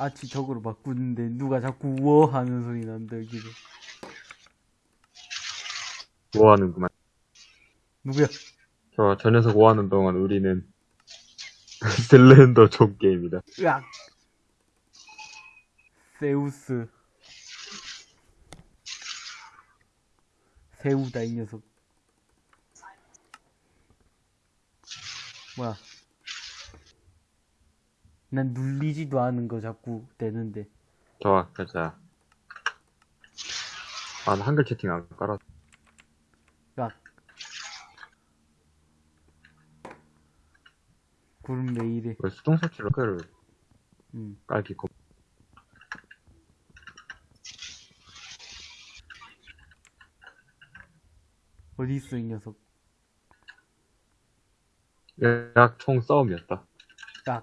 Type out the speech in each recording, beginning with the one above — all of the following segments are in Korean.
아치 적으로 바꾸는데 누가 자꾸 우어 하는 소리 난다 여기서 뭐 하는구만. 누구야? 저, 저 녀석 뭐 하는 동안 우리는 셀렌더 종 게임이다. 으악! 세우스. 세우다 이 녀석. 뭐야 난 눌리지도 않은 거 자꾸 되는데 좋아, 가자. 아, 나 한글 채팅 안 깔아. 야 구름 왜 이래 왜 수동 설치를 그를 음. 깔기 고 어디 있어 이 녀석 약 총 싸움이었다. 야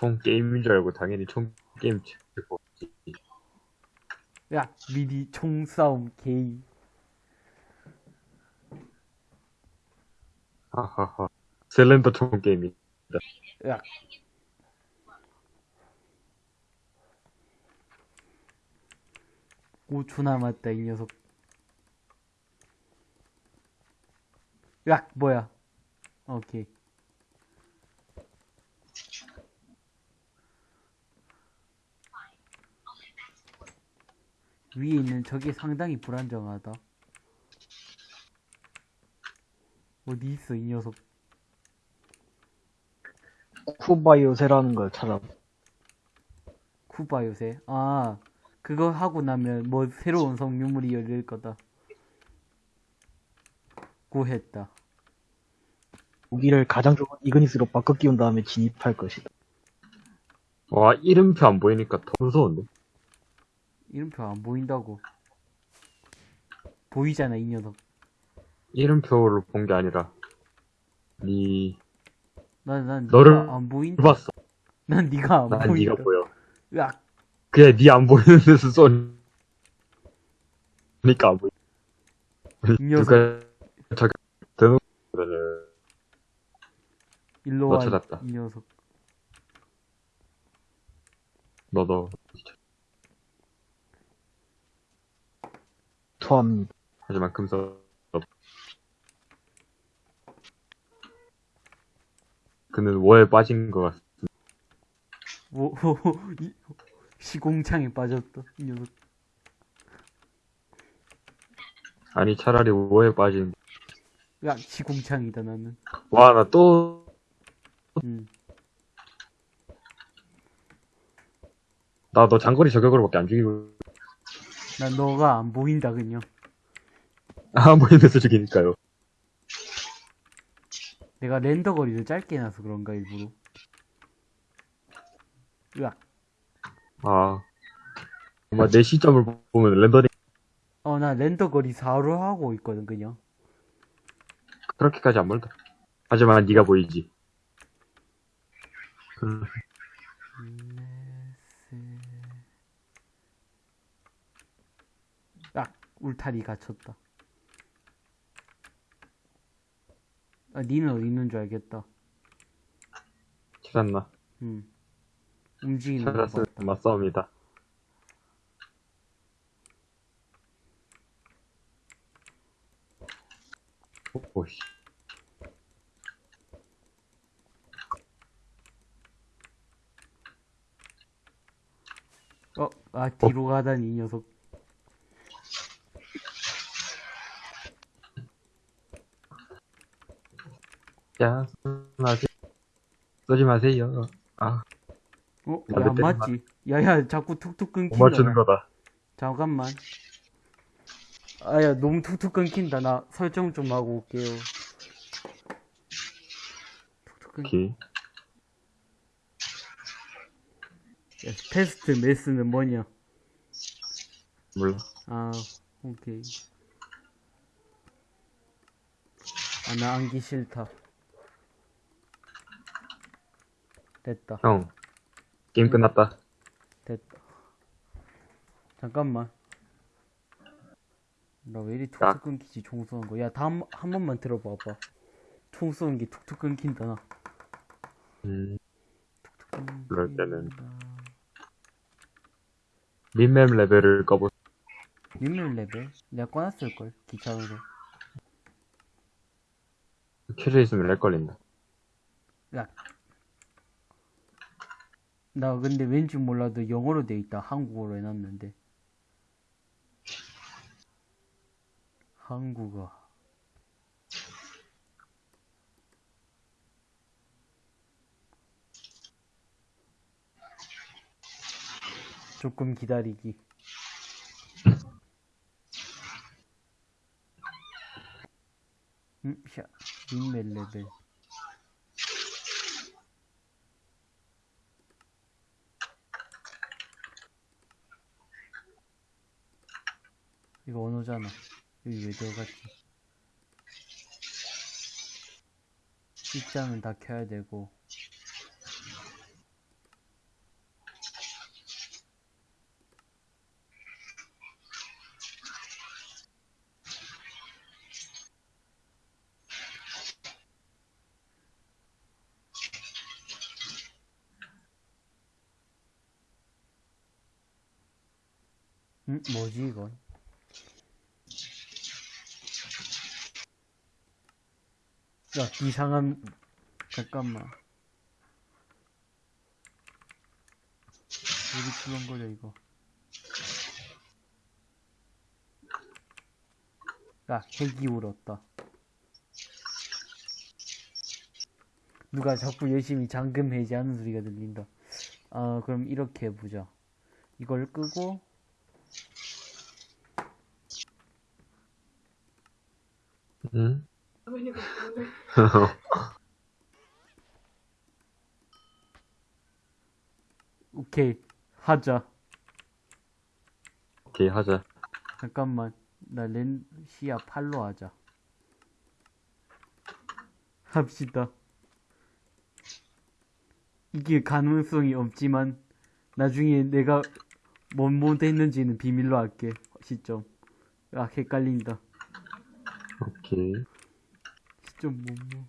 총 게임인 줄 알고 당연히 총 게임 치고 야, 미리 총싸움 게이. 하하하. 셀렌더 총 게임이. 야. 오초 남았다, 이 녀석. 야, 뭐야. 오케이. 위에 있는 저게 상당히 불안정하다. 어디 있어, 이 녀석. 쿠바 요새라는 걸 찾아. 쿠바 요새. 아, 그거 하고 나면 뭐 새로운 성유물이 열릴 거다. 구했다. 무기를 가장 좋은 이그니스로 바꿔 끼운 다음에 진입할 것이다. 와, 이름표 안 보이니까 더 무서운데? 이름표 안 보인다고. 보이잖아, 이 녀석. 이름표를 본 게 아니라, 니, 난, 난, 너를 네가 안 보인다. 봤어. 난 네가 안 난 보인다. 니가 보여. 야, 그냥 니 안 보이는 데서 쏘니까 안 녀석. 누가, 저기, 대놓고, 그러네. 일로 너 와, 찾았다. 이 녀석. 너도. 토합니다. 하지만 금서, 그는 워에 빠진 것 같아. 뭐, 이- 시공창에 빠졌다, 이 녀석. 아니, 차라리 워에 빠진. 야, 시공창이다, 나는. 와, 나 또, 음. 나너 장거리 저격으로밖에 안 죽이고, 난 너가 안 보인다, 그냥. 안 보이는 데서 죽이니까요. 내가 렌더 거리를 짧게 해놔서 그런가, 일부러. 으악. 아. 아마 내 시점을 보면 렌더링 어, 나 렌더 거리 4로 하고 있거든, 그냥. 그렇게까지 안 멀다. 하지만 네가 보이지. 음, 야, 울타리 갇혔다. 아, 니는 어디 있는 줄 알겠다. 찾았나? 음. 움직이는 거 찾았으면 봤다. 맞싸움이다. 오씨. 어, 아, 뒤로 가다니, 이 녀석. 야, 쏘지 마세요. 마세요. 아, 어, 아, 야, 안. 맞지? 야, 야, 자꾸 툭툭 못 끊긴다. 맞추는 거다. 잠깐만. 아, 야, 너무 툭툭 끊긴다. 나 설정 좀 하고 올게요. 툭툭 끊 오케이. 야, 테스트 메스는 뭐냐? 몰라. 아, 오케이. 아, 나 안기 싫다. 됐다, 형. 게임 끝났다. 됐다. 잠깐만. 나 왜 이리 야. 툭툭 끊기지, 총 쏘는 거. 야, 다음, 한 번만 들어봐봐. 총 쏘는 게 툭툭 끊긴다, 나. 음, 툭툭 그럴 때는. 끊긴다. 민맵 레벨을 꺼보, 유물 레벨? 내가 꺼놨을걸, 기차로도. 켜져 있으면 렉 걸린다. 야. 나 근데 왠지 몰라도 영어로 돼 있다. 한국어로 해놨는데. 한국어. 조금 기다리기. 음, 샤, 인멜 레벨. 이거 언어잖아. 여기 왜 들어갔지? 입장은 다 켜야 되고. 음, 뭐지 이건? 야, 이상한, 잠깐만. 여기 출렁거려, 이거. 야, 핵이 울었다. 누가 자꾸 열심히 잠금 해제하는 소리가 들린다. 아, 그럼 이렇게 해보자. 이걸 끄고, 응? 오케이, 하자. 오케이, 하자. 잠깐만, 나 렌, 시야 8로 하자. 합시다. 이게 가능성이 없지만, 나중에 내가 뭔 모드 했는지는 비밀로 할게. 시점. 아, 헷갈린다. 오케이. 시점 뭐, 뭐.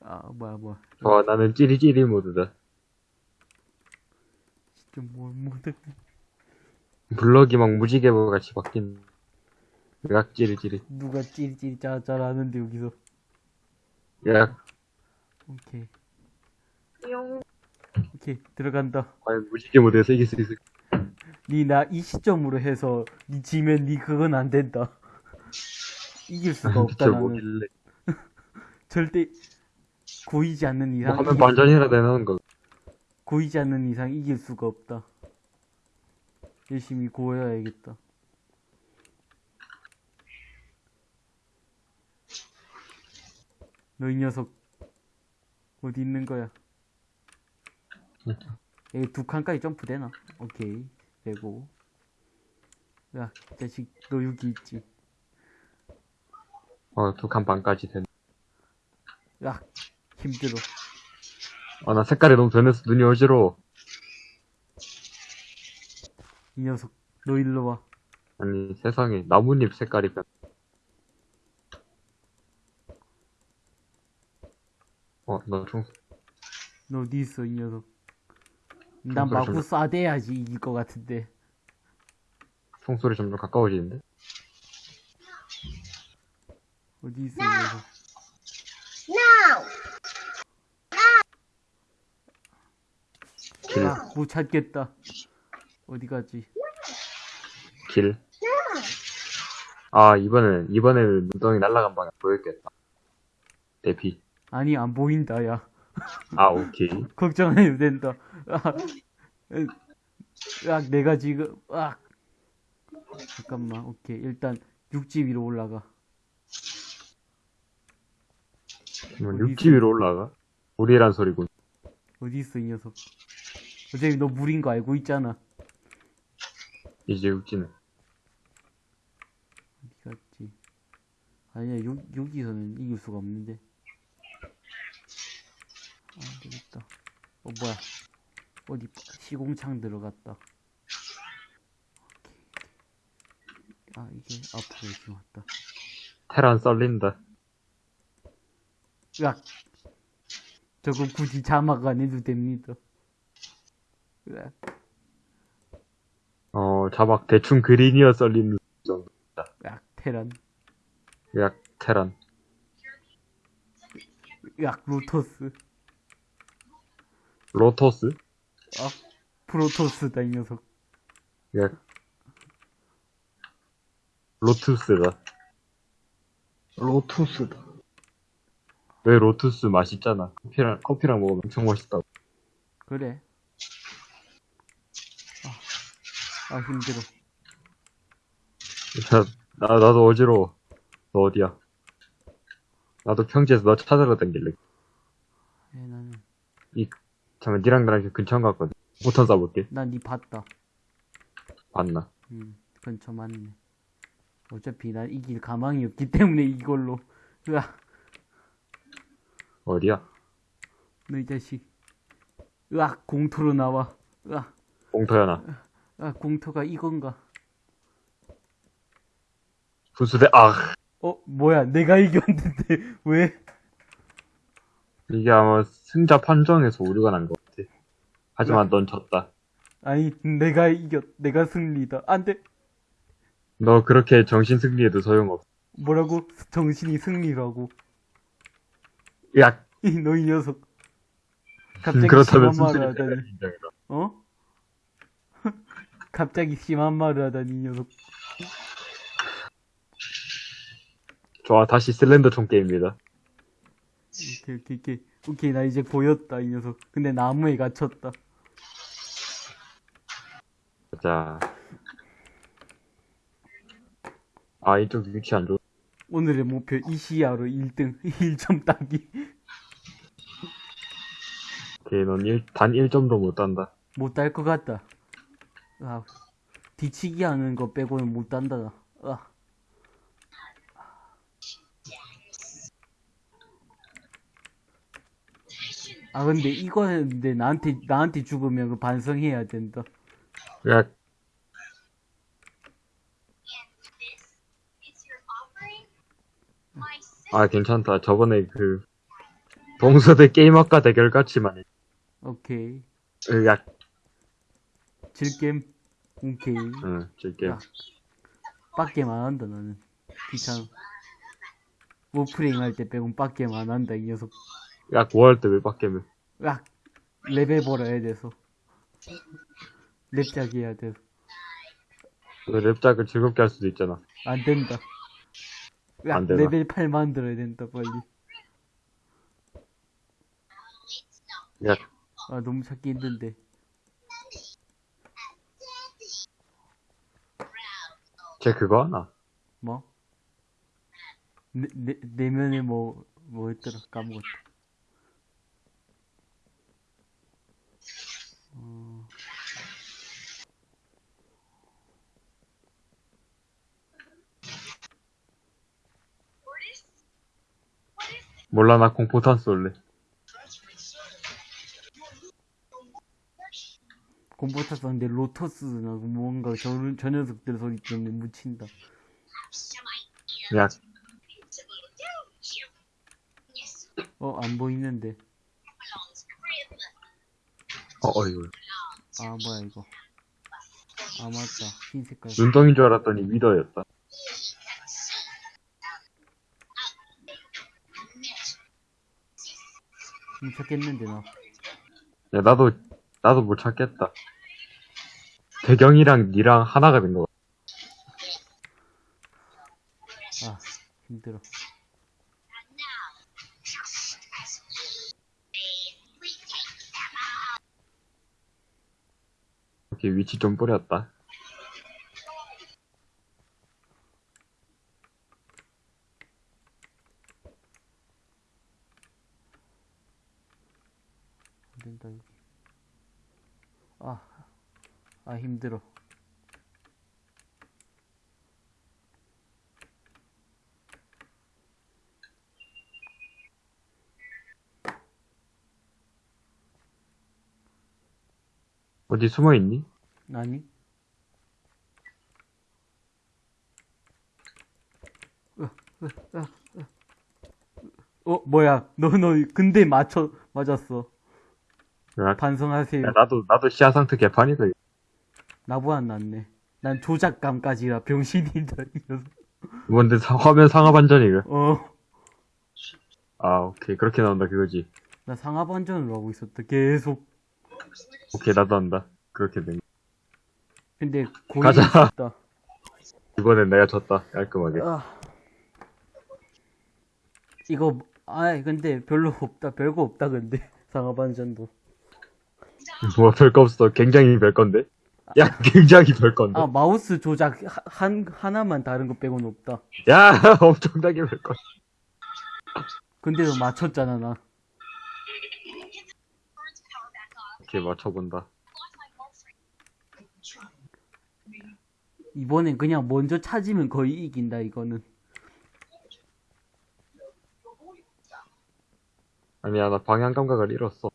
아, 뭐야, 뭐야. 와, 나는 찌리찌리 모드다. 시점 뭐, 모드. 블럭이 막 무지개보 같이 바뀐. 약 찌리찌리. 누가 찌릿찌릿 짜짜라 하는데, 여기서. 약, 오케이. 용. 오케이, 들어간다. 과연 무지개 모드에서 이길 수 있을 니 나 이 시점으로 해서 니 지면 니 그건 안 된다. 이길 수가 없다 저 나는. 뭐길래. 절대 고이지 않는 뭐 이상 하면 이길- 반전이라 되는 거. 고이지 않는 이상 이길 수가 없다. 열심히 고여야겠다. 너 이 녀석 어디 있는 거야? 여기 두 칸까지 점프 되나? 오케이 되고 야 자식 너 여기 있지? 어, 두 칸 반까지 된. 야 힘들어 아, 나 색깔이 너무 변해서 눈이 어지러워. 이 녀석 너 일로 와 아니, 세상에. 나뭇잎 색깔이 변. 어, 너 총, 너 어디 있어 이 녀석 난 마구 좀- 쏴대야지 이길 것 같은데 총소리 점점 가까워지는데? 어디 있어 이 녀석 Now. 길, 아, 못 찾겠다. 어디 가지? 길. 아, 이번엔, 이번에는 눈덩이 날아간 방향 보였겠다. 대피. 아니 안 보인다 야. 아, 오케이. 걱정 안 해도 된다. 아, 으, 아 내가 지금 아 잠깐만 오케이. 일단 육지 위로 올라가 그러면 어디 육지 위로 올라가? 우리란 소리군. 어디 있어 이 녀석? 어차피 너 물인 거 알고 있잖아. 이제 육지는. 어디 갔지? 아니야 여, 여기서는 이길 수가 없는데. 아 되겠다. 어 뭐야. 어디 시공창 들어갔다. 아 이게 앞으로 이렇게 왔다. 테란 썰린다. 으악 저거 굳이 자막 안 해도 됩니다 으악 어, 자막 대충 그린이어 썰리는 정도. 으악, 테란. 약 테란. 으악, 로토스. 로토스? 아, 프로토스다, 이 녀석. 야 로투스다. 로투스다. 왜 로투스 맛있잖아. 커피랑, 커피랑 먹으면 엄청 맛있다고. 그래. 아, 아 힘들어. 자, 나, 나도 어지러워. 너 어디야? 나도 평지에서 너 찾으러 다길래. 에, 나는, 잠깐, 니랑 나랑 근처 갔거든. 포탄 쏴볼게. 난 니 봤다. 봤나? 음, 근처 맞네. 어차피 난 이길 가망이 없기 때문에 이걸로. 으악, 어디야? 너 이 자식. 으악, 공토로 나와. 으악, 공터야나. 아, 공토가 이건가? 분수대, 아! 어, 뭐야, 내가 이겼는데, 왜? 이게 아마 승자 판정에서 오류가 난 것 같아. 하지만 넌 졌다. 아니, 내가 이겼, 내가 승리다. 안 돼. 너 그렇게 정신 승리해도 소용없어. 뭐라고? 정신이 승리라고. 야, 이, 너이 녀석. 갑자기 그렇다면 심한 말을 하다니. 어? 갑자기 심한 말을 하다니, 이 녀석. 좋아, 다시 슬렌더 총 게임입니다. 오케이, 오케이, 오케이. 오케이, 나 이제 보였다, 이 녀석. 근데 나무에 갇혔다. 자. 아, 이쪽 위치 안 좋. 오늘의 목표 이시야로 1등, 1점 따기. 오케이, 넌 일, 단 1점도 못 딴다. 못 딸 것 같다. 아, 뒤치기 하는 거 빼고는 못 딴다. 나. 아. 아 근데 이거는 근데 나한테 나한테 죽으면 그 반성해야 된다. 야, 아, 괜찮다. 저번에 그, 동서대 게임학과 대결 같이만 해. 오케이. 으, 야, 즐겜. 오케이. 응, 즐겜. 야. 빡겜만 한다 나는. 귀찮아. 오프닝 할 때 빼곤 빡겜만 한다 이 녀석. 야, 9월 때 왜 빡겜. 야 레벨 벌어야 돼서. 랩작 해야 돼서. 너 랩작을 즐겁게 할 수도 있잖아. 안 된다. 야, 안 되나? 레벨 8 만들어야 된다, 빨리. 야, 아, 너무 찾기 힘든데. 쟤 그거 하나? 뭐? 내, 내, 내면에 뭐, 뭐였더라, 까먹었다. 몰라, 나 공포탄 쏠래. 콤보타 썼는데 로터스나 뭔가 저, 저 녀석들 소리 때문에 묻힌다. 야, 어, 안 보이는데. 어, 어이구. 아, 뭐야, 이거. 아, 맞다. 흰 색깔. 눈덩인 줄 알았더니 위더였다. 좀 찾겠는데, 나. 야, 나도, 나도 못 찾겠다. 배경이랑 니랑 하나가 된 거. 아, 힘들어. 이렇게 위치 좀 뿌렸다. 안 된다, 여기. 아, 아, 힘들어. 어디 숨어 있니? 아니? 으, 으, 으, 으. 어, 뭐야. 너, 너, 근데 맞춰, 맞았어. 야, 반성하세요. 야, 나도, 나도 시야 상태 개판이다. 나보다 낫네. 난 조작감까지라 병신이다. 뭔데 사- 화면 상하 반전이가? 어. 아 오케이 그렇게 나온다 그거지. 나 상하 반전으로 하고 있었다 계속. 오케이 나도 한다. 그렇게 된. 거. 근데 고이 가자. 있었다. 이번엔 내가 졌다 깔끔하게. 아. 이거 아 근데 별로 없다 별거 없다 근데 상하 반전도. 뭐 별거 없어. 굉장히 별건데. 야 굉장히 별건데. 아 마우스 조작 하- 한 하나만 다른 거 빼고는 없다. 야 엄청나게 별건. 근데도 맞췄잖아 나. 오케이 맞춰본다. 이번엔 그냥 먼저 찾으면 거의 이긴다 이거는. 아니야 나 방향 감각을 잃었어.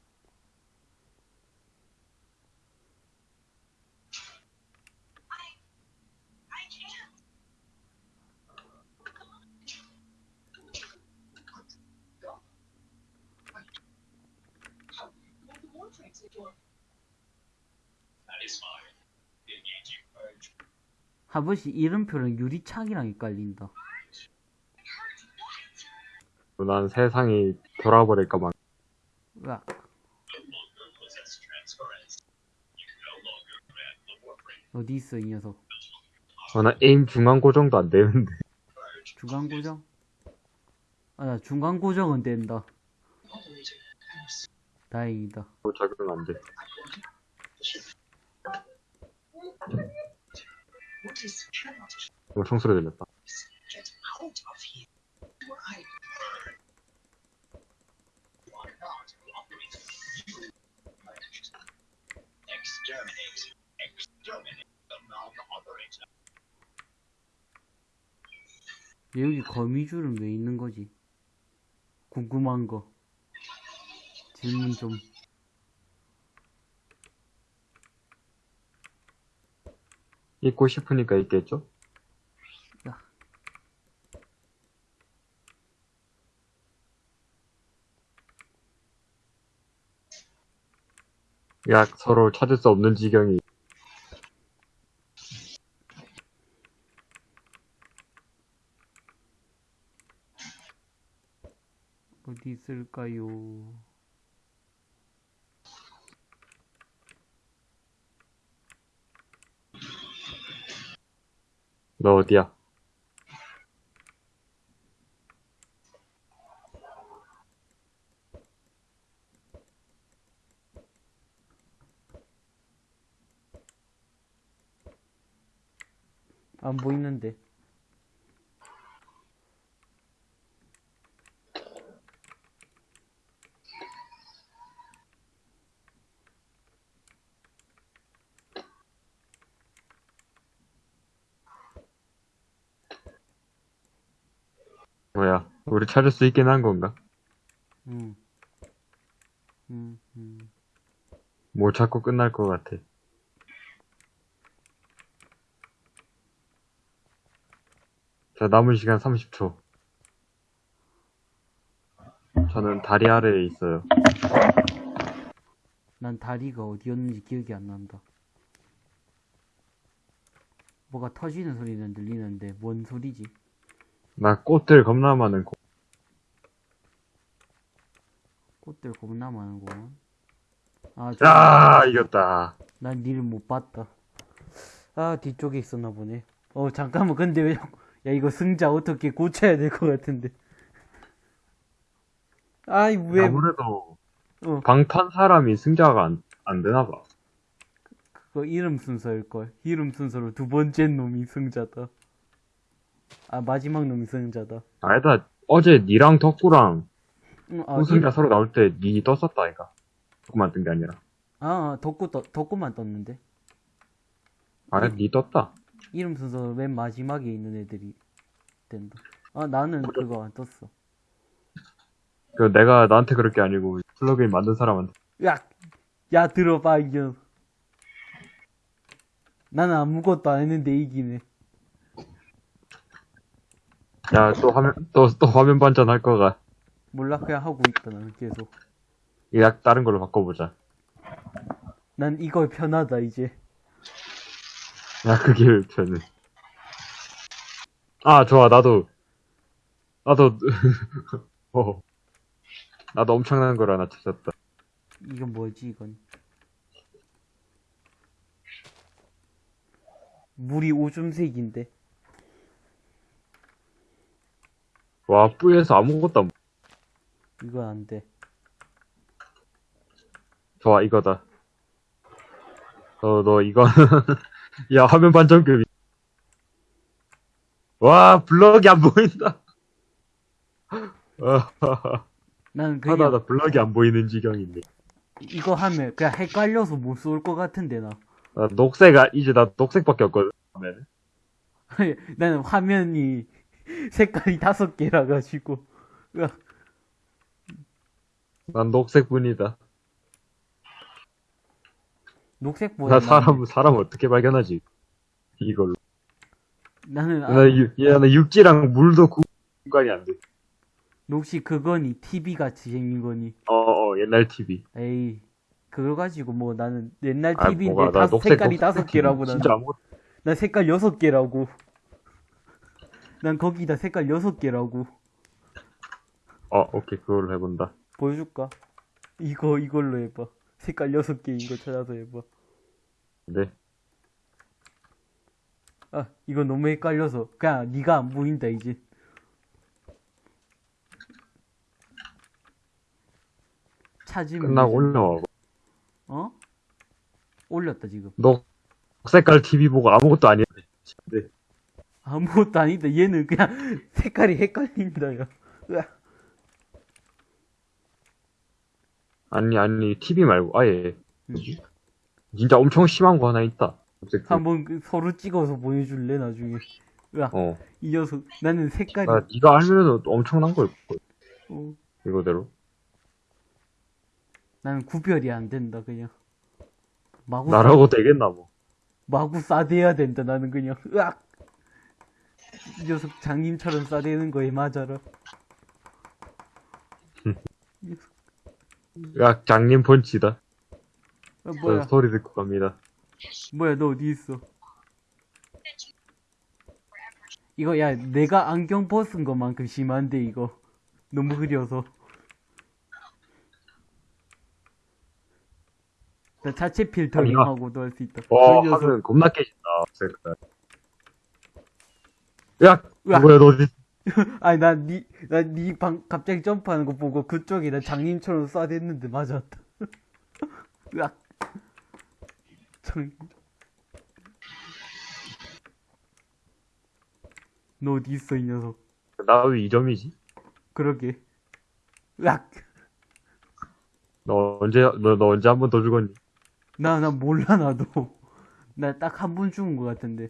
한 번씩 이름표랑 유리창이랑 헷갈린다. 난 세상이 돌아버릴까봐. 으악. 어디 있어 이 녀석? 어, 나 에임 중간 고정도 안 되는데. 중간 고정? 아, 나 중간 고정은 된다. 다행이다. 뭐 적용 안 돼. 어, 총소리 들렸다. 얘 여기 거미줄은 왜 있는 거지? 궁금한 거. 질문 좀. 있고 싶으니까 있겠죠? 야. 야, 서로 찾을 수 없는 지경이. 어디 있을까요? 너 어디야? 안 보이는데. 뭐야? 우리 찾을 수 있긴 한 건가? 응. 음, 음. 뭘 찾고 끝날 것 같아. 자, 남은 시간 30초. 저는 다리 아래에 있어요. 난 다리가 어디였는지 기억이 안 난다. 뭐가 터지는 소리는 들리는데 뭔 소리지? 나 꽃들 겁나 많은 곳. 꽃들 겁나 많은구만. 아, 저, 야, 이겼다. 난 니를 못 봤다. 아, 뒤쪽에 있었나 보네. 어, 잠깐만, 근데 왜, 야, 이거 승자 어떻게 고쳐야 될 것 같은데. 아이, 왜, 아무래도 어, 방탄 사람이 승자가 안, 안 되나 봐. 그거 이름 순서일걸. 이름 순서로 두 번째 놈이 승자다. 아, 마지막 놈이 승자다. 아니다, 어제 니랑 덕구랑 응, 아, 우승자 서로 나올 때 니 떴었다, 아이가. 덕구만 뜬 게 아니라. 아, 아, 덕구, 떠, 덕구만 떴는데. 아, 니 떴다. 이름 순서 맨 마지막에 있는 애들이 된다. 아, 나는 그거 안 떴어. 그 내가 나한테 그럴 게 아니고 플러그인 만든 사람한테. 야, 야, 들어봐, 이겨. 나는 아무것도 안 했는데 이기네. 야, 또 화면, 또, 또 화면 반전 할 거가. 몰라, 그냥 하고 있다, 나는 계속. 약 다른 걸로 바꿔보자. 난 이거 편하다, 이제. 야, 그게 저는. 아, 좋아, 나도. 나도, 어. 나도 엄청난 걸 하나 찾았다. 이건 뭐지, 이건? 물이 오줌색인데. 와, 뿌에서 아무것도 안, 이건 안 돼. 좋아, 이거다. 어, 너, 이거, 야, 화면 반전급이. 와, 블럭이 안 보인다. 어, 나는 그냥 하다, 나 블럭이 안 보이는 지경인데. 이거 하면 그냥 헷갈려서 못 쏠 것 같은데, 나. 나 녹색, 아, 이제 나 녹색밖에 없거든. 화면에. 나는 화면이 색깔이 다섯 개라 가지고. 난 녹색뿐이다. 녹색보다 나 사람, 사람 어떻게 발견하지? 이걸로. 나는 아, 나, 유, 야, 나 육지랑 물도 구간이 안 돼. 혹시 그거니 TV 같이 생긴 거니? 어, 어, 옛날 TV. 에이 그거 가지고 뭐 나는 옛날 아, TV인데 뭐가, 나 다섯 녹색, 색깔이 다섯. 개라고 나는 진짜 아무것도. 난 색깔 여섯 개라고 난 거기다 색깔 여섯 개라고 어, 오케이, 그걸로 해본다. 보여줄까? 이거 이걸로 해봐 색깔 여섯 개인 거 찾아서 해봐 네. 아 이거 너무 헷갈려서 그냥 네가 안 보인다 이제 찾으면 끝나고. 올라와. 어? 올렸다 지금 녹색깔 TV 보고 아무것도 아니야. 아무것도 아니다 얘는 그냥 색깔이 헷갈린다 야 으악. 아니, 아니, TV 말고, 아예. 음. 진짜 엄청 심한 거 하나 있다. TV. 한번 그 서로 찍어서 보여줄래 나중에 으악 어. 이 녀석 나는 색깔이 나, 니가 알면은 엄청난 걸 거야. 어, 이거대로. 나는 구별이 안 된다 그냥 마구 나라고 되겠나, 뭐. 마구 싸대야 된다 나는 그냥 으악 이 녀석 장님처럼 싸대는 거에 맞아라 이 녀석, 야, 장님 펀치다. 아, 저 뭐야 소리 듣고 갑니다. 뭐야 너 어디 있어 이거 야 내가 안경 벗은 것만큼 심한데 이거 너무 흐려서 나 자체 필터링하고도 할 수 있다 와, 그 녀석 하면 겁나 깨진다. 야, 으악. 뭐야, 너 어디, 아니 난니난니 방 갑자기 점프하는 거 보고 그쪽에 나 장님처럼 쏴댔는데 맞았다. 으악. 장. 너 어디 있어 이 녀석? 나왜 2점이지? 그러게. 으악. 너 언제, 너, 너 언제 한 번 더 죽었니? 나 나 몰라 나도. 나 딱 한 번 죽은 것 같은데.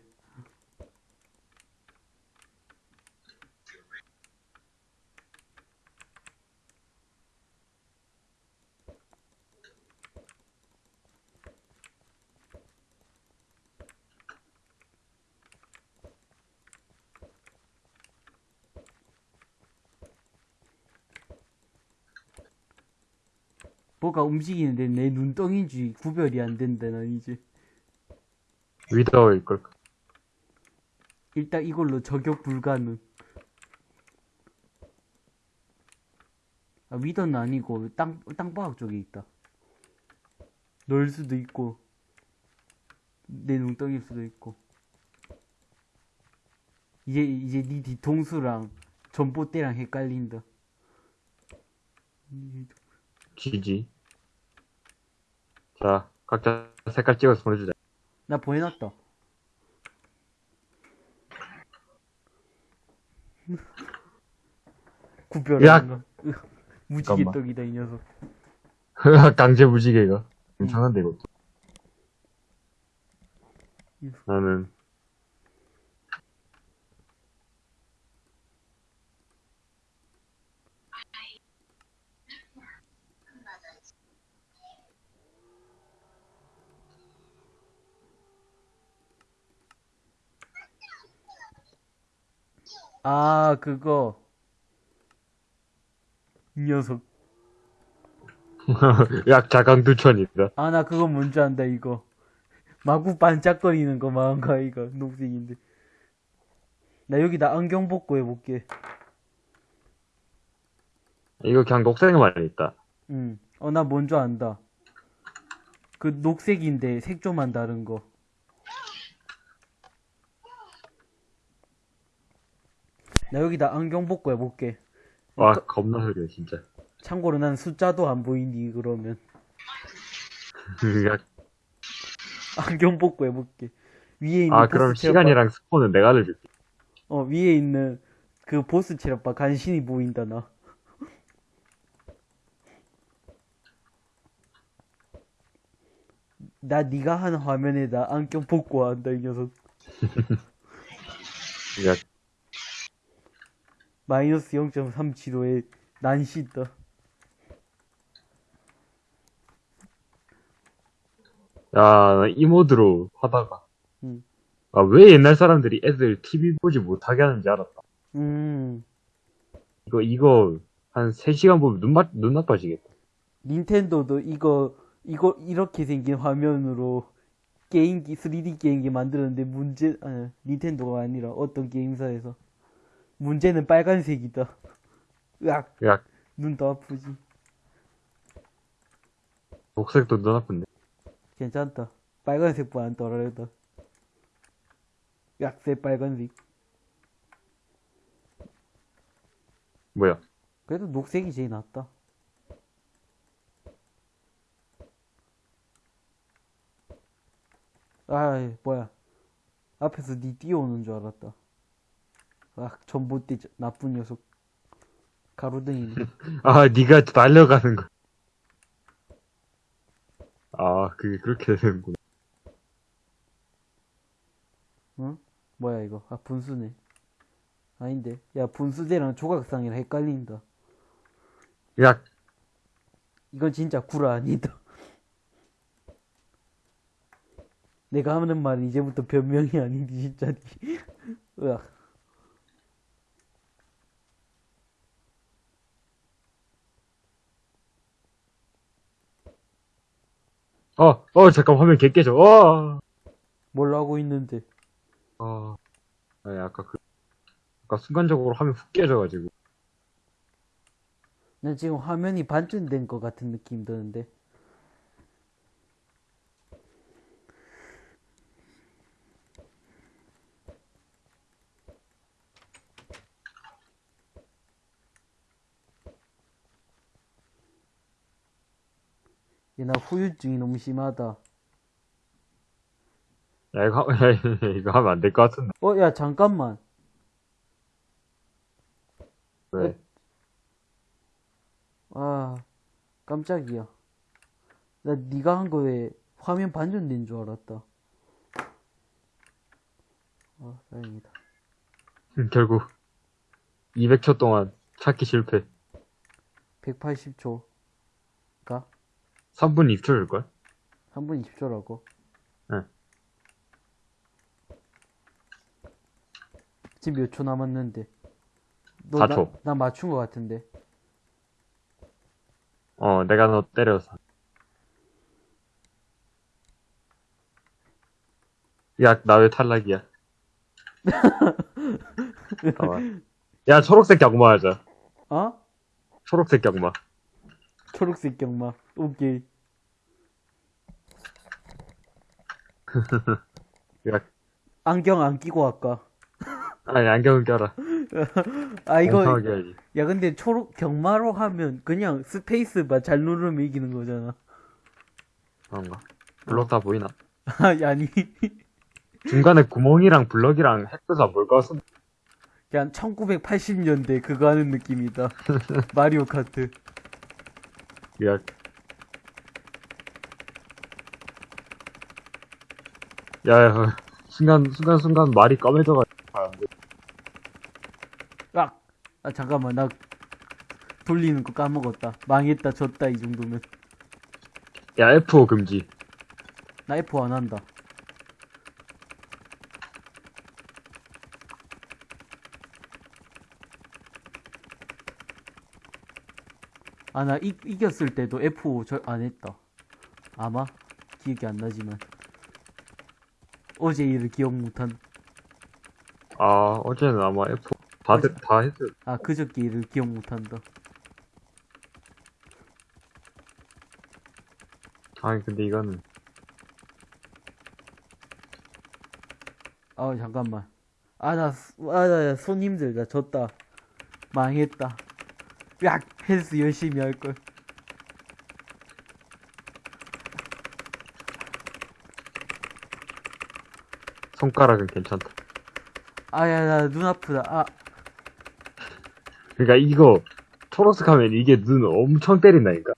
뭐가 움직이는데 내 눈덩인지 구별이 안 된다 난 이제. 위더일 걸. 일단 이걸로 저격 불가능. 아, 위더는 아니고 땅 땅바닥 쪽에 있다. 널 수도 있고 내 눈덩이일 수도 있고. 이제 이제 네 뒤통수랑 전봇대랑 헷갈린다. 이- 지지. 자, 각자 색깔 찍어서 보내주자. 나 보내놨다. 구별하는 거. 무지개 잠깐만. 떡이다 이 녀석. 강제 무지개가. 괜찮은데, 이것도. 음. 나는, 아 그거 이 녀석. 약 자강두천이다. 아 나 그거 뭔지 안다 이거. 마구 반짝거리는 거 마음가이가 녹색인데. 나 여기다 안경 벗고 해볼게. 이거 그냥 녹색만 있다. 응. 어, 나 뭔 줄 안다. 그 녹색인데 색조만 다른 거. 나 여기다 안경 벗고 해볼게. 와, 겁나 흐려, 진짜. 참고로 난 숫자도 안 보이니, 그러면. 야, 안경 벗고 해볼게. 위에 있는 아, 그럼 시간이랑 스폰은 내가 알려줄게. 어, 위에 있는 그 보스 체력바 간신히 보인다, 나. 나 네가 한 화면에다 안경 벗고 한다, 이 녀석. 야, 마이너스 0.375에 난시 있다. 야, 이 모드로 하다가. 응. 아, 왜 옛날 사람들이 애들 TV 보지 못하게 하는지 알았다. 음, 이거, 이거, 한 3시간 보면 눈, 마, 눈 나빠지겠다. 닌텐도도 이거, 이거, 이렇게 생긴 화면으로 게임기, 3D 게임기 만들었는데 문제, 아니, 닌텐도가 아니라 어떤 게임사에서. 문제는 빨간색이다. 으악, 야, 눈더 아프지. 녹색도 눈 아픈데. 괜찮다. 빨간색보 안 떨어졌다. 약세 빨간색. 뭐야. 그래도 녹색이 제일 낫다. 아, 뭐야. 앞에서 니 뛰어오는 줄 알았다. 아, 전봇대 저- 나쁜 녀석. 가로등이네. 아, 니가 달려가는 거. 아, 그게 그렇게 되는구나. 응? 뭐야 이거? 아, 분수네. 아닌데. 야, 분수대랑 조각상이랑 헷갈린다. 야, 이건 진짜 구라 아니다. 내가 하는 말은 이제부터 변명이 아닌데 진짜. 으악. 어, 어, 잠깐 화면 개 깨져. 어, 뭘 하고 있는데. 어. 아니, 아까 그, 아까 순간적으로 화면 훅 깨져가지고. 난 지금 화면이 반전된 것 같은 느낌 드는데. 얘나 후유증이 너무 심하다. 야, 이거, 하- 야, 이거 하면 안 될 것 같은데. 어, 야, 잠깐만. 왜? 아, 깜짝이야. 나 네가 한 거에 화면 반전된 줄 알았다. 아, 다행이다. 음, 결국, 200초 동안 찾기 실패. 180초. 가? 3분 20초일걸? 3분 20초라고? 응. 지금 몇 초 남았는데? 너 4초. 나, 나 맞춘 거 같은데. 어, 내가 너 때려서. 야, 나 왜 탈락이야? 잠깐만. 야, 초록색 경마 하자. 어? 초록색 경마. 초록색 경마. 오케이. 야, 안경 안 끼고 할까? 아니, 안경을 껴라. 아, 이거. 야, 근데 초록, 경마로 하면 그냥 스페이스바 잘 누르면 이기는 거잖아. 그런가? 블럭 다 보이나? 아, 아니. 중간에 구멍이랑 블럭이랑 햇볕 안 보일 것 같은데. 그냥 1980년대 그거 하는 느낌이다. 마리오 카트. 야, 야, 야, 순간, 순간, 순간 말이 까매져가지고. 아, 안 돼. 아, 아 잠깐만 나 돌리는 거 까먹었다. 망했다 졌다 이 정도면. 야, F5 금지. 나 F 안 한다. 아, 나 이, 이겼을 때도 F5 절 안 했다. 아마? 기억이 안 나지만. 어제 일을 기억 못한. 아, 어제는 아마 F, 다들, 다 했을, 아, 그저께 일을 기억 못한다. 아니, 근데 이거는, 아, 잠깐만. 아, 나, 수- 아, 나, 손 힘들다. 졌다. 망했다. 야, 헬스 열심히 할걸. 손가락은 괜찮다. 아, 야, 나 눈 아프다. 아, 그러니까 이거, 초록색 하면 이게 눈 엄청 때린다니까.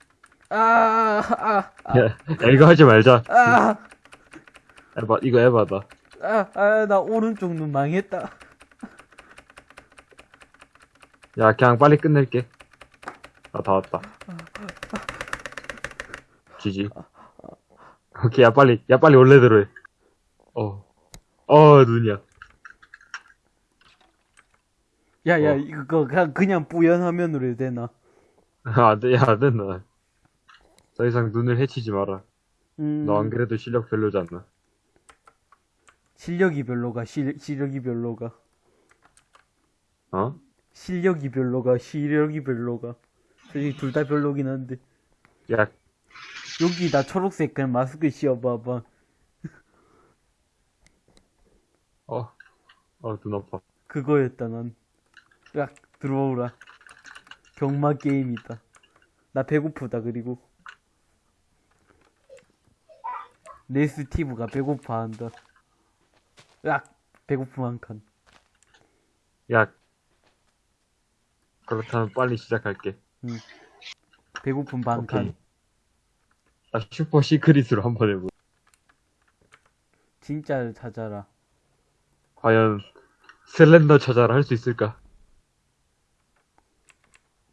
아, 아, 아, 야, 야, 이거 하지 말자. 아, 에바, 이거 에바다. 아, 아, 나 오른쪽 눈 망했다. 야, 그냥 빨리 끝낼게. 아, 다 왔다. 지지. 오케이, 야, 빨리, 야, 빨리 원래대로 해. 어. 어, 눈이야. 야, 야, 어. 이거 그냥, 그냥 뿌연 화면으로 해도 되나? 안 돼, 야, 안 된다. 더 이상 눈을 해치지 마라. 음, 너 안 그래도 실력 않나? 실력이 별로가, 실, 실력이 별로가. 어? 실력이 별로가, 실력이 별로가. 솔직히 둘 다 별로긴 한데. 야, 여기 나 초록색 그냥 마스크 씌워봐봐. 어. 어, 눈 아파. 그거였다, 난. 야, 들어오라. 경마 게임이다. 나 배고프다, 그리고. 내 스티브가 배고파 한다. 야, 배고픔 한 칸. 야. 그렇다면 빨리 시작할게. 배고픔 반 칸. 오케이. 아, 슈퍼 시크릿으로 한번 해보. 진짜를 찾아라. 과연, 슬렌더 찾아라 할수 있을까?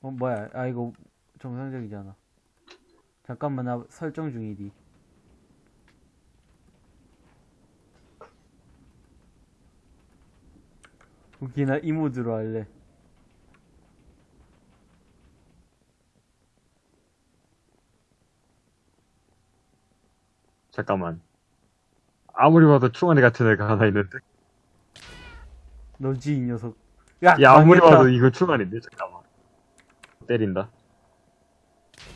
어, 뭐야. 아, 이거 정상적이잖아. 잠깐만, 나 설정 중이디. 오케이, 나 이모드로 할래. 잠깐만. 아무리 봐도 충원이 같은 애가 하나 있는데. 너지, 이 녀석. 야, 야, 아무리. 봐도 이거 충원인데, 잠깐만. 때린다.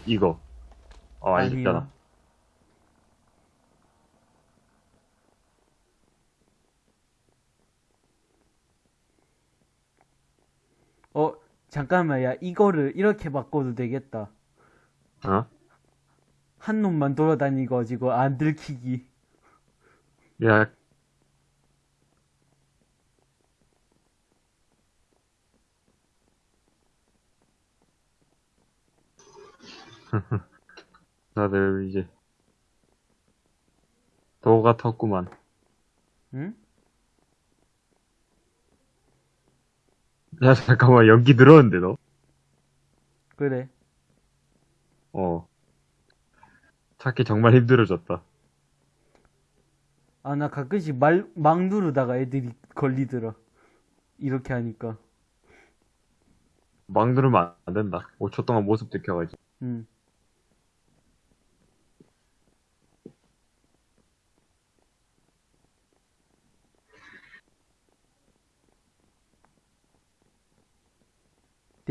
이거. 어, 아니야. 아니잖아. 어, 잠깐만, 야, 이거를 이렇게 바꿔도 되겠다. 어? 한 놈만 돌아다니고 가지고 안 들키기. 야, 다들 이제 도가 텄구만. 응? 야, 잠깐만, 연기 늘었는데, 너? 그래. 어. 찾기 정말 힘들어졌다. 아, 나 가끔씩 말, 막 누르다가 애들이 걸리더라. 이렇게 하니까. 막 누르면 안 된다. 5초 동안 모습 들켜가지고. 응.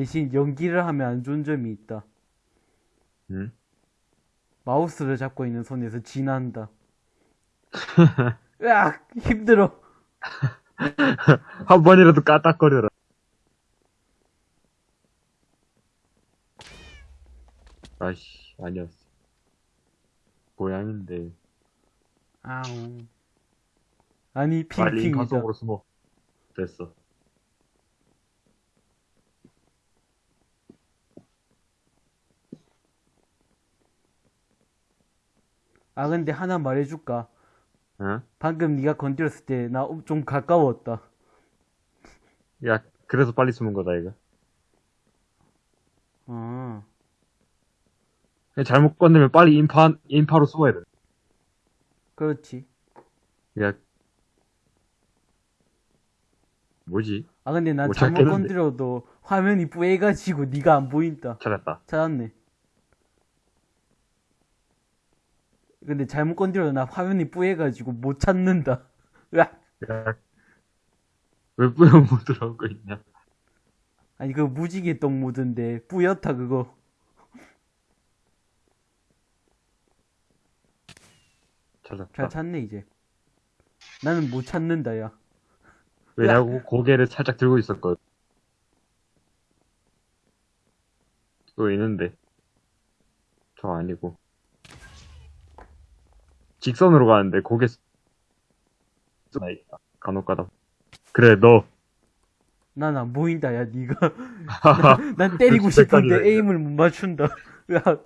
대신 연기를 하면 안 좋은 점이 있다. 응? 마우스를 잡고 있는 손에서 진한다. 으악! 힘들어. 한 번이라도 까딱거려라. 아이씨, 아니었어. 고양인데. 아우. 아니, 빨리 핑핑이다. 속으로 숨어. 됐어. 아, 근데 하나 말해줄까? 응? 방금 네가 건드렸을 때 나 좀 가까웠다. 야, 그래서 빨리 숨은 거다, 이거. 아, 잘못 건드면 빨리 인파, 인파로 숨어야 돼. 그렇지. 야. 뭐지? 아, 근데 난못 잘못 찾겠는데. 건드려도 화면이 뿌해가지고 네가 안 보인다. 찾았다. 찾았네. 근데 잘못 건드려도 나 화면이 뿌해가지고 못 찾는다. 으악. 야, 왜 뿌연 모드로 하고 있냐? 아니, 그거 무지개 똥 모드인데, 뿌옇다, 그거. 찾았다. 잘 찾네, 이제. 나는 못 찾는다, 야. 왜냐고 고개를 살짝 들고 있었거든. 또 있는데. 저 아니고. 직선으로 가는데 나 있다. 간혹가다. 그래 너. 난안 보인다, 야, 니가. 난 때리고 싶은데. 에임을 못 맞춘다. 으악.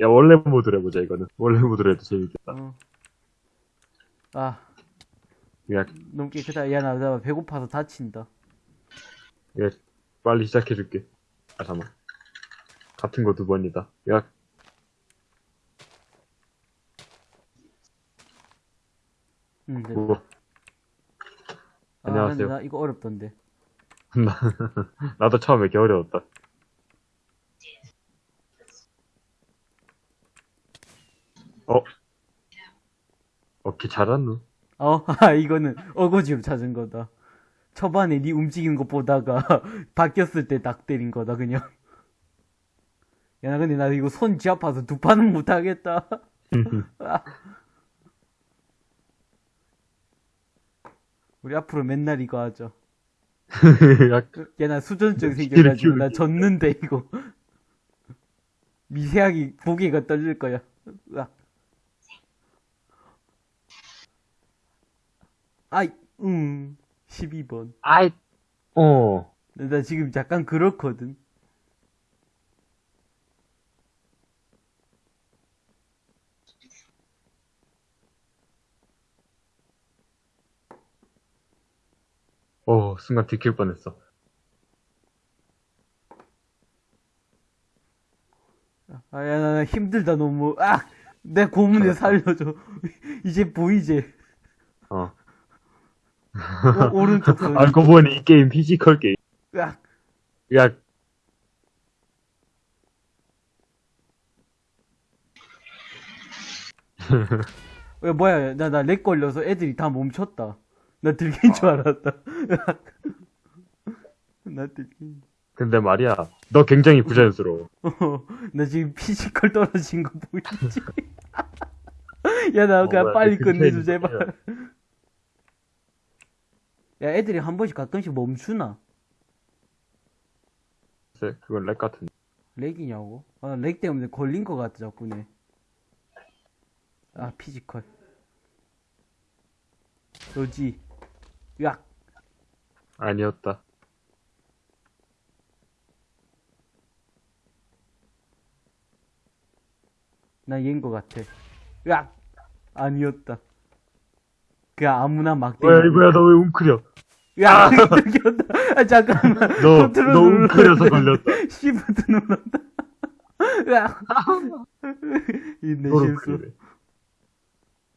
야 원래 모드로 해보자 이거는. 원래 모드로 해도 재밌겠다. 어. 아, 야, 너무 깨끗하다. 야, 나, 나 배고파서 다친다. 야 빨리 시작해줄게. 아 잠만. 같은 거 두 번이다. 야 응, 네. 뭐 아, 안녕하세요. 근데 나 이거 어렵던데. 나 나도 처음에 개 어려웠다. 어? 오케이 잘하노. 어, 아, 이거는 어거지로 찾은 거다. 초반에 네 움직이는 거 보다가 바뀌었을 때 딱 때린 거다, 그냥. 야, 나 근데 나 이거 손 쥐 아파서 두 판은 못 하겠다. 우리 앞으로 맨날 이거 하죠. 야, 야, 나 수전증 생겨가지고 나 졌는데, 이거. 미세하게 고개가 떨릴 거야. 으악. 아이, 음, 12번. 아이, 어. 나 지금 약간 그렇거든. 어, 순간 들킬 뻔했어. 아, 야, 나, 나 힘들다, 너무. 아! 내 고문에 살려줘. 이제 보이지? 어. 오, 오른쪽 손. 알고 보니 이 게임 피지컬 게임. 으악. 야, 야, 뭐야, 나, 나 렉 걸려서 애들이 다 멈췄다. 나 들킨 줄 알았다. 으악. 나 들킨. 근데 말이야, 너 굉장히 부자연스러워. 어, 나 지금 피지컬 떨어진 거 보이지? 야, 나 어, 그냥 뭐야, 빨리 그 끝내줘, 제발. 야, 애들이 한 번씩 가끔씩 멈추나? 글쎄, 그건 렉 같은데. 렉이냐고? 아, 렉 때문에 걸린 거 같아, 자꾸네. 아, 피지컬. 너지. 야, 아니었다. 나 얘인 거 같아. 야, 아니었다. 그 아무나 막 때리는 이거야, 너 왜 웅크려? 야, 들켰다. 아, 잠깐만. 너, 너 웅크려서 걸렸다. 시프트 눌렀다. 야. 이내 실수.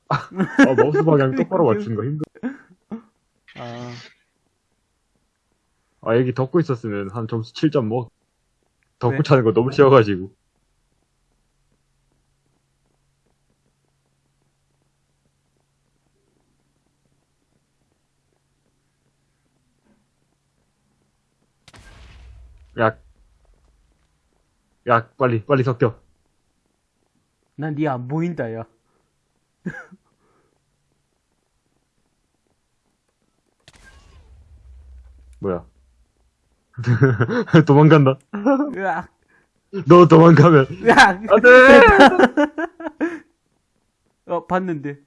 아, 마우스 방향 똑바로 맞춘 거 힘들어. 아, 아, 여기 덮고 있었으면 한 점수 7점 먹. 덮고 왜? 차는 거 너무 쉬워가지고. 야, 야, 빨리, 빨리 섞여. 난 니 안 보인다, 야. 뭐야. 도망간다. 으악. 너 도망가면. 으악. 안 돼! 어, 봤는데.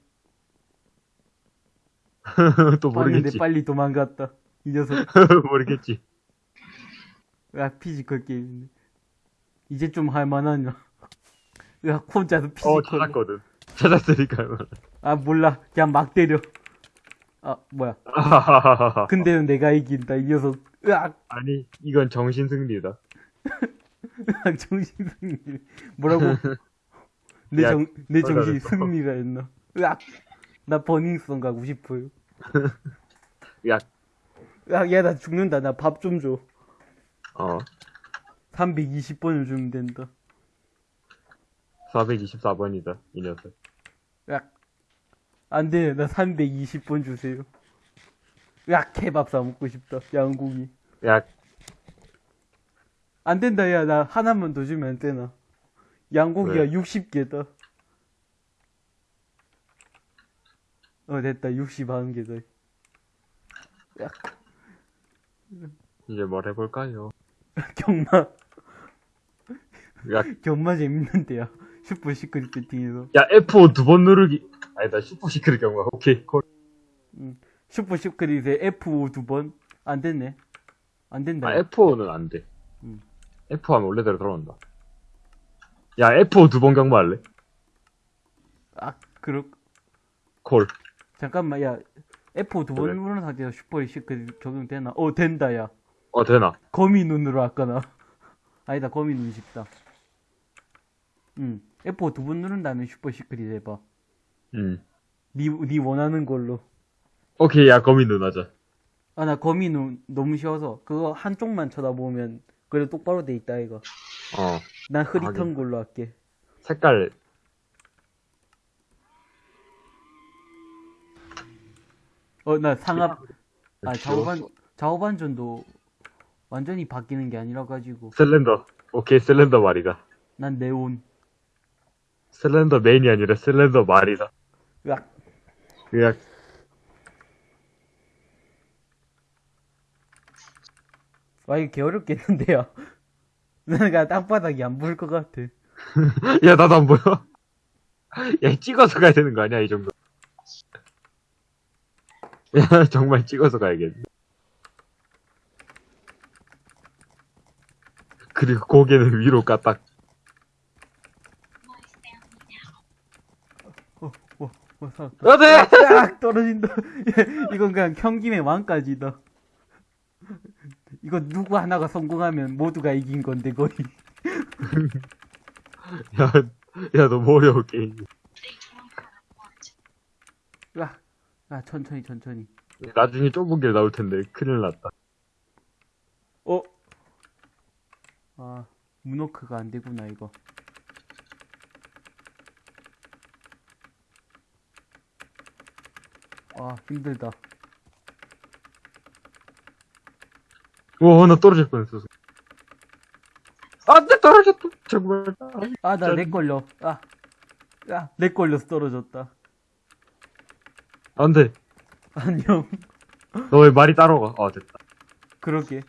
또 봤는데 모르겠지. 빨리 도망갔다. 이 녀석. 모르겠지. 으악, 피지컬 게임인데. 이제 좀 할만하냐. 으악, 혼자서 어, 피지컬. 찾았거든. 찾았으니까. 아, 몰라. 그냥 막 때려. 아, 뭐야. 근데는 내가 이긴다, 이 녀석. 으악. 아니, 이건 정신 승리다. 정신 승리. 뭐라고? 내 야, 정, 내 정신이. 승리가 했나? 으악! 나 버닝썬 가고 싶어요. 야, 으악, 야, 나 죽는다. 나 밥 좀 줘. 어, 320번을 주면 된다. 424번이다, 이 녀석. 으악. 안 돼, 나 320번 주세요. 야, 케밥 사 먹고 싶다. 양고기. 야, 안 된다, 야, 나 하나만 더 주면 안 되나? 양고기가 왜? 60개다. 어, 됐다. 61개다. 이제 뭘 해볼까요? 경마, 야, 경마 재밌는데요. super secret 베팅에서. 야, F5 두 번 누르기. 아니다, super secret 경우가. 오케이, 콜. super secret에 F5 두 번? 안 됐네. 안 된다. 아, F5는 안 돼. 음. F 하면 원래대로 돌아온다. 야, F5 두 번 경마할래? 아, 그렇, 콜. 잠깐만, 야. F5 두 번. 누르는 상태에서 Super Secret 적용되나? 어, 된다, 야. 어, 되나? 거미 눈으로 할까나. 아니다, 거미 눈 쉽다. 응. F5 두 번 누른 다음에 Super Secret 해봐. 음. 니, 니 원하는 걸로. 오케이, 야, 거미 눈 하자. 아, 나 거미 눈 너무 쉬워서. 그거 한쪽만 쳐다보면, 그래 똑바로 돼 있다, 이거. 어. 난 흐릿한 하긴. 걸로 할게. 색깔. 어, 나 상압, 아, 귀여워. 좌우반, 좌우반전도 완전히 바뀌는 게 아니라 가지고. 슬렌더. 오케이, 슬렌더 말이다. 난 네온. 슬렌더 맨이 아니라 슬렌더 말이다. 으악. 그냥, 와, 이거 개 어렵겠는데요. 내가 땅바닥이 안 보일 것 같아. 야, 나도 안 보여. 야, 찍어서 가야 되는 거 아니야, 이 정도. 야, 정말 찍어서 가야겠네. 그리고 고개는 위로 까딱. 어, 어, 어, 살았다. 안 돼! 딱 떨어진다. 이건 그냥 경김의 왕까지다. 이거 누구 하나가 성공하면 모두가 이긴 건데 거의. 야, 야, 너무 어려워, 게임. 야, 야 천천히 천천히. 나중에 좁은 길 나올 텐데, 큰일 났다. 어? 아, 문워크가 안 되구나 이거. 아 힘들다. 오, 나 떨어질 뻔했어. 안 돼, 떨어졌다. 정말. 아 나 렉 걸려. 아, 야, 렉 걸려서 떨어졌다. 안 돼. 안녕. 너 왜 말이 따로 가? 아, 됐다. 그러게.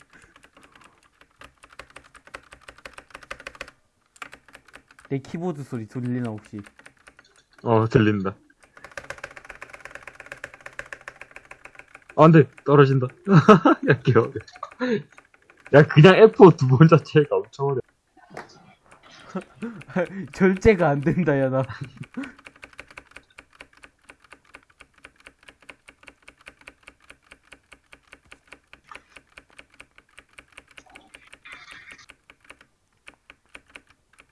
내 키보드 소리 들리나 혹시? 어, 들린다. 안 돼, 떨어진다. 야, 귀여워. 야, 그냥 F5 두 번 자체가 엄청 어려. 절제가 안 된다, 야, 나.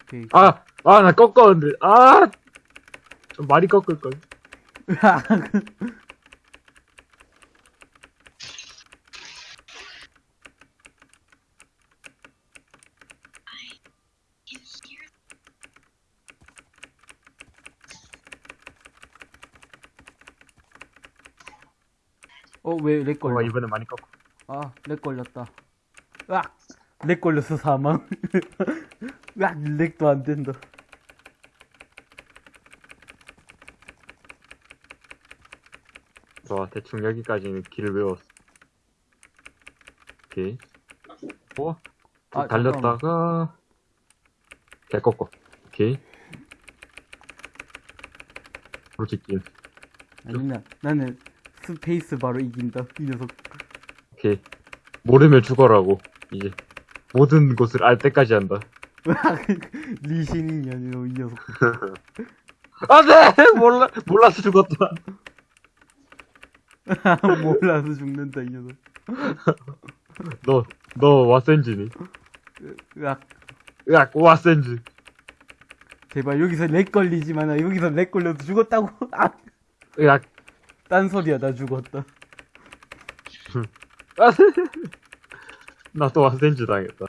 오케이. 아, 아, 나 꺾었는데. 아! 좀 많이 꺾을걸. 어, 걸려? 이번에 많이 꺾어. 아, 렉 걸렸다. 으악! 렉 걸려서 사망. 으악, 렉도 안 된다. 좋아, 대충 여기까지는 길을 외웠어. 오케이. 어? 아, 달렸다가, 개 꺾어. 오케이. 솔직히, 아니면 나는 스페이스 바로 이긴다. 이 녀석. 오케이. 모르면 죽어라고. 이제, 모든 것을 알 때까지 한다. 리신이냐, 너, 이 녀석. 안 돼! 몰라, 몰라서 죽었다. 몰라서 죽는다, 이 녀석. 너, 너 왓센지니? 으악. 으악, 왓센지. 제발 여기서 렉 걸리지만 나 여기서 렉 걸려서 죽었다고. 아! 으악. 딴 소리야, 나 죽었다. 나또 왓센지 당했다.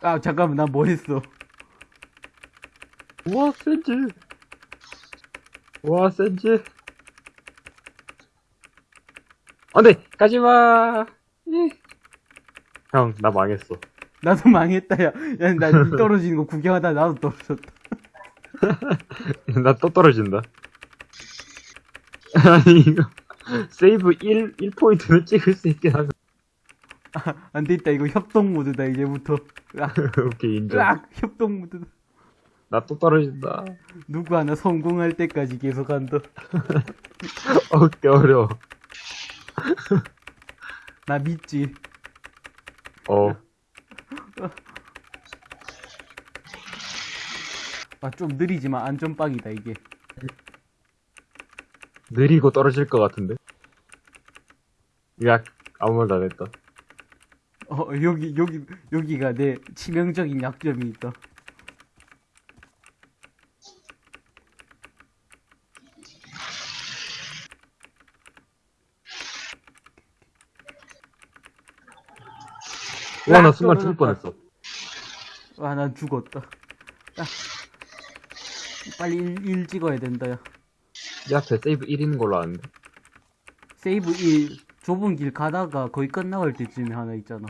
아, 잠깐만, 나 뭐 했어? 왓센지. 와, 센지. 안 돼! 가지마! 형, 나 망했어. 나도 망했다, 야. 야, 나니 떨어지는 거 구경하다 나도 떨어졌다. 나 또 떨어진다. 아니, 이거, 세이브 1, 1포인트는 찍을 수 있긴 하고. 안 됐다, 이거 협동 모드다, 이제부터. 으악, 오케이, 인정. 으악, 협동 모드다. 나 또 떨어진다. 누구 하나 성공할 때까지 계속 한다. 어, 꽤 어려워. 나 믿지. 어, 아, 좀 느리지만 안전빵이다, 이게. 느리고 떨어질 것 같은데? 야, 아무 말도 안 했다. 어, 여기, 여기, 여기가 내 치명적인 약점이 있다. 와, 나 순간 죽을 뻔했어. 와, 난 죽었다. 야. 빨리 일, 일 찍어야 된다, 야. 내 앞에 save 1 있는 걸로 아는데. save 1, 좁은 길 가다가 거의 끝나갈 때쯤에 하나 있잖아.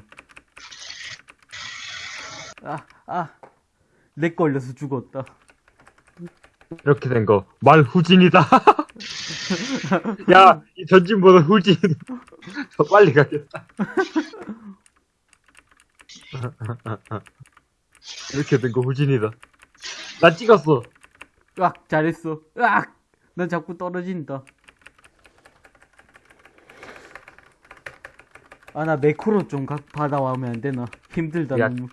아, 아. 렉 걸려서 죽었다. 이렇게 된 거, 말 후진이다. 야, 이 전진보다 후진. 더 빨리 가겠다. 이렇게 된 거 후진이다. 나 찍었어. 으악, 잘했어. 으악! 난 자꾸 떨어진다. 아, 나 매크로 좀 각 받아와면 안 되나? 힘들다, 야. 너무.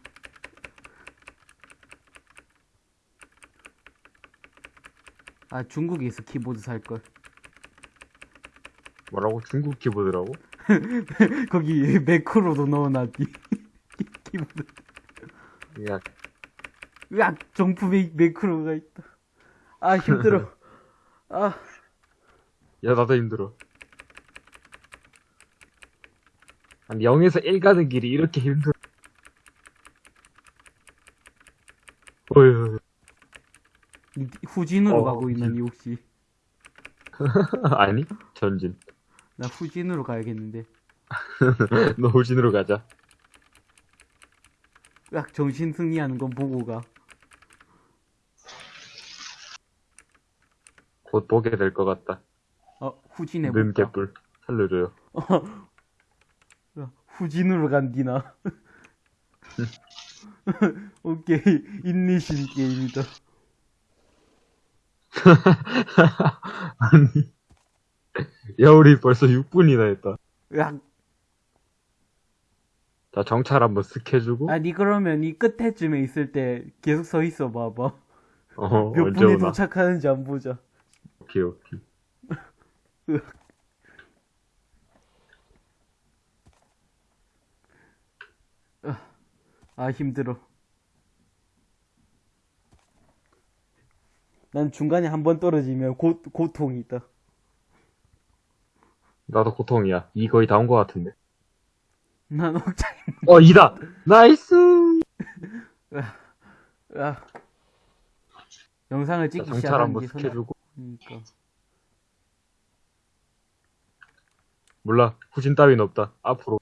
아, 중국에서 키보드 살걸. 뭐라고? 중국 키보드라고? 거기 매크로도 넣어놨디. 키보드. 야, 으악! 정품 매, 매크로가 있다. 아, 힘들어. 아, 야, 나도 힘들어. 아니, 0에서 1 가는 길이 이렇게 힘들어. 어휴, 이- 후진으로 어, 가고 있는. 이 혹시. 아니, 전진. 나 후진으로 가야겠는데. 너 후진으로 가자. 으악, 정신 승리하는 건 보고 가. 곧 보게 될 것 같다. 어, 후진해볼까? 는 개뿔. 살려줘요. 야, 후진으로 간디나. 오케이, 인내심 게임이다. 아니. 야, 우리 벌써 6분이나 했다. 으악, 자, 정찰 한번 쓱 해주고. 아, 니 그러면 이 끝에쯤에 있을 때 계속 서 있어 봐봐. 어, 몇 분에 오나. 도착하는지 안 보자. 오케이, 오케이. 아, 힘들어. 난 중간에 한 번 떨어지면 고, 고통이 있다. 나도 고통이야. 이 거의 다 온 것 같은데. 난 억장, 어, 이다! nice! 아. 영상을 자, 찍기 지속 해주고. 그러니까. 몰라. 후진 따윈 없다. 앞으로.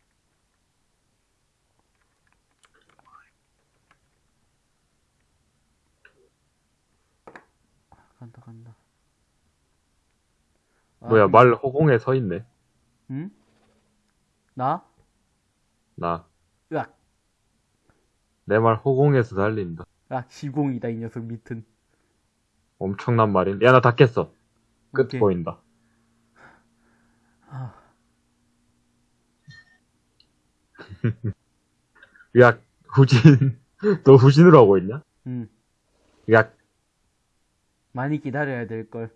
간다, 간다. 아, 뭐야, 말 허공에 서 있네. 응? 나? 나. 으악, 내 말 허공에서 달린다. 으악, 시공이다, 이 녀석 밑은. 엄청난 말인. 야, 나 닫겠어. 끝 오케이. 보인다. 아, 야, 후진. 너 후진으로 하고 있냐? 응. 야, 많이 기다려야 될걸.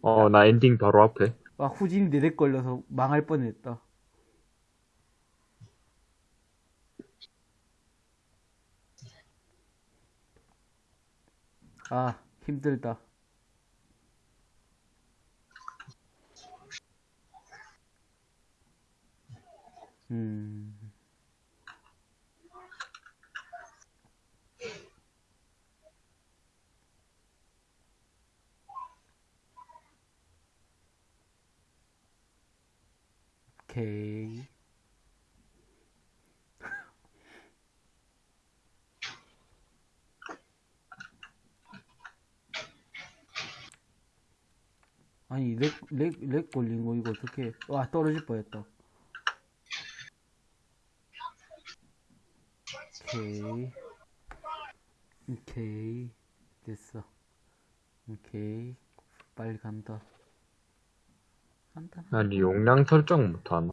어, 나 엔딩 바로 앞에. 와, 후진이 내렉 걸려서 망할 뻔했다. 아 힘들다. 음. 오케이. 아니, 렉, 렉, 렉 걸린 거 이거 어떻게, 와, 떨어질 뻔했다. 오케이. 오케이. 됐어. 오케이. 빨리 간다. 간다. 아니, 용량 설정 못하나?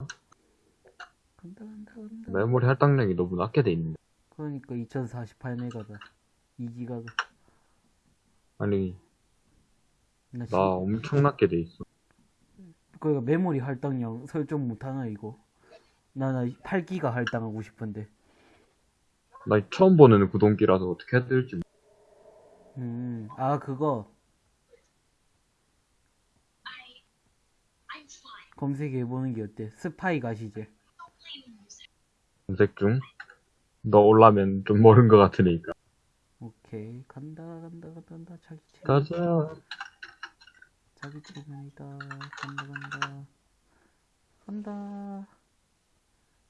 간다, 간다, 간다. 메모리 할당량이 너무 낮게 돼 있는데. 그러니까 2048메가다. 2기가가. 아니, 나, 나 엄청 낮게 돼 있어. 그러니까 메모리 할당량 설정 못하나, 이거? 나, 나 8기가 할당하고 싶은데. 나 처음 보는 구동기라서 어떻게 해야 될지. 음, 아, 그거. 검색해보는 게 어때? 스파이 가시제. 검색 중. 너 올라면 좀 모른 것 같으니까. 오케이. 간다, 간다, 간다, 간다. 자기 체 가자. 자기 체면이다. 간다, 간다. 간다.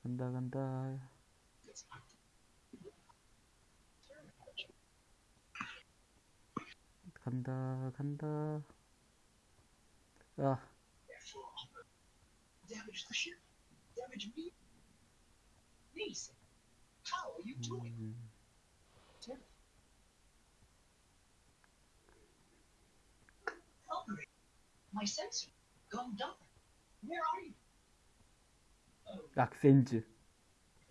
간다, 간다. 간다, 간다. 아, damage my sensor gone dark. Where are you? 약센즈.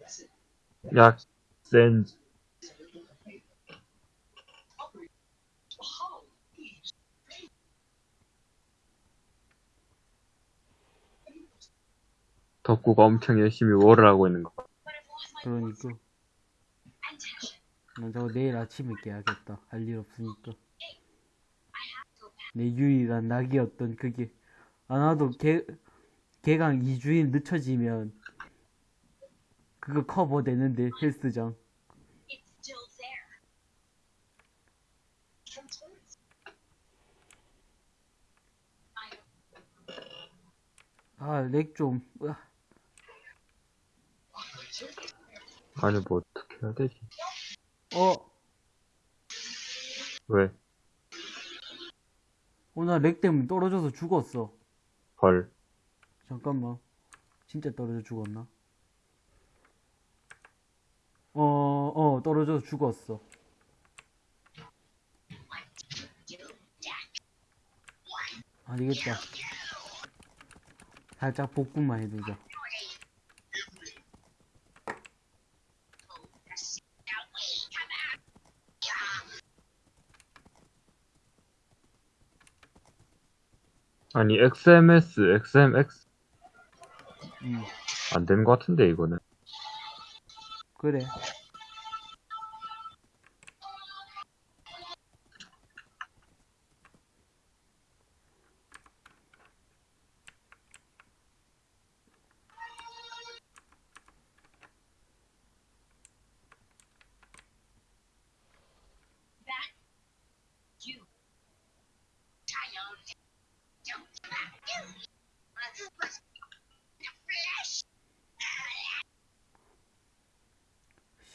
Listen, 야, 센즈. Valkyrie, how is 덕구가 엄청 열심히 월을 하고 있는 거. 그러니까. 난 저거 내일 아침에 깨야겠다. 할 일 없으니까. 내 유일한 낙이었던 그게. 아, 나도 개, 개강 2주일 늦춰지면 그거 커버 되는데, 헬스장. transference? 아, 렉 좀. 으아. 아니, 뭐 어떻게 해야 되지? 어, 왜? 어, 나렉 때문에 떨어져서 죽었어. 헐. 잠깐만. 진짜 떨어져 죽었나? 어, 어, 떨어져서 죽었어. 안 되겠다. 살짝 복구만 해두자. 아니, XMS, XMX 음, 안 되는 것 같은데, 이거는. 그래.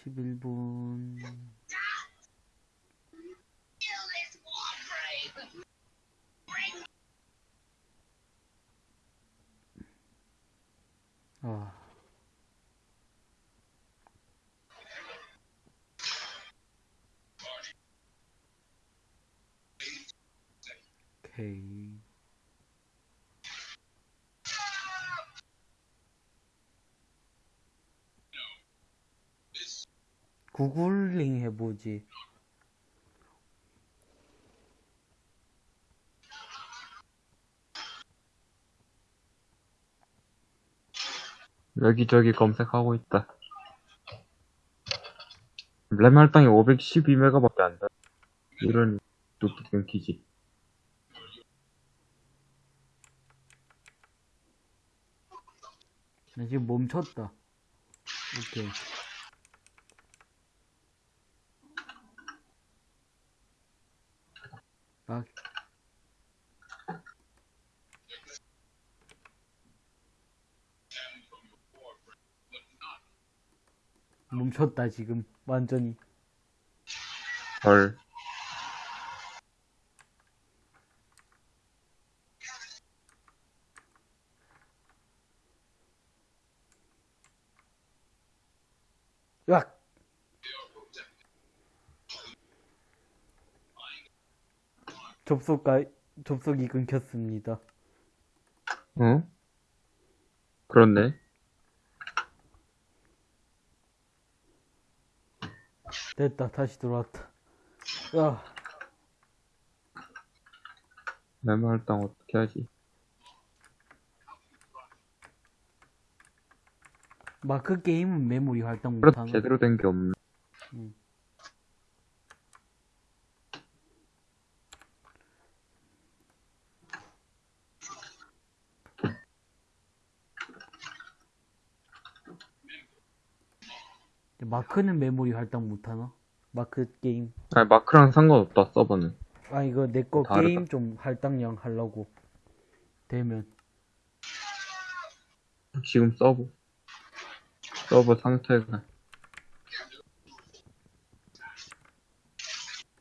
십일 분 아. 오케이. 해보지. 여기저기 검색하고 있다. 램 할당이 512메가밖에 안 돼. 이런 뚝뚝 끊기지. 나 지금 멈췄다. 오케이. 아. 멈췄다 지금. 완전히. 헐. 으악 접속가 접속이 끊겼습니다 어? 그렇네. 됐다 다시 들어왔다 야 메모 할당 어떻게 하지? 마크 게임은 메모리 할당 못하나 제대로 된 게 없네. 음. 마크는 메모리 할당 못하나? 마크 게임 아니, 마크랑 상관없다, 서버는. 아 이거 내 거. 게임 좀 할당량 하려고 되면 지금 서버. 서버 상태가.